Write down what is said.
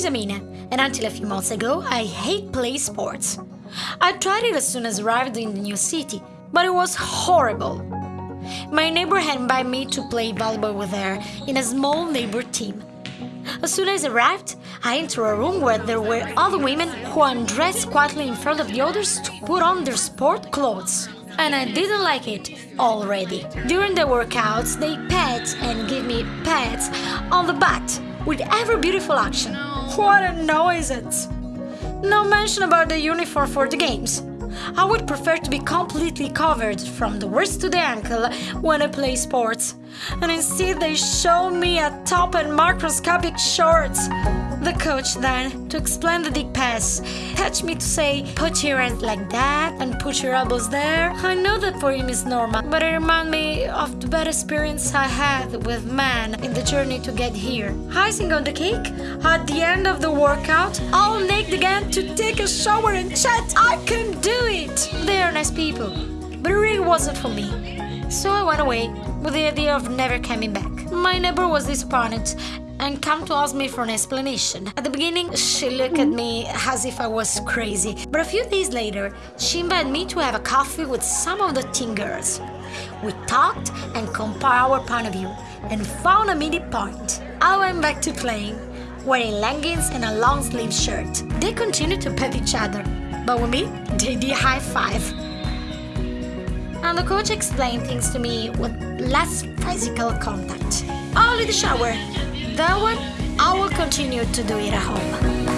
is Amina, and until a few months ago, I hate play sports. I tried it as soon as arrived in the new city, but it was horrible. My neighbor had invited me to play volleyball with her in a small neighbor team. As soon as I arrived, I entered a room where there were other women who undressed quietly in front of the others to put on their sport clothes. And I didn't like it already. During the workouts, they pat and give me pats on the butt with every beautiful action. What a nuisance! No mention about the uniform for the games. I would prefer to be completely covered from the wrist to the ankle when I play sports. And instead they show me a top and microscopic shorts. The coach then, to explain the dig pass, touched me to say, put your hands like that and put your elbows there. I know that for him is normal, but it reminds me of the bad experience I had with men in the journey to get here. Icing on the cake, at the end of the workout, all naked again to take a shower and chat. I can do it! They are nice people, but it really wasn't for me. So I went away with the idea of never coming back. My neighbor was disappointed and come to ask me for an explanation. At the beginning, she looked at me as if I was crazy, but a few days later, she invited me to have a coffee with some of the teen girls. We talked and compared our point of view and found a middle point. I went back to playing, wearing leggings and a long sleeve shirt. They continued to pet each other, but with me, they did high five. And the coach explained things to me with less physical contact. Only the shower, that one, I will continue to do it at home.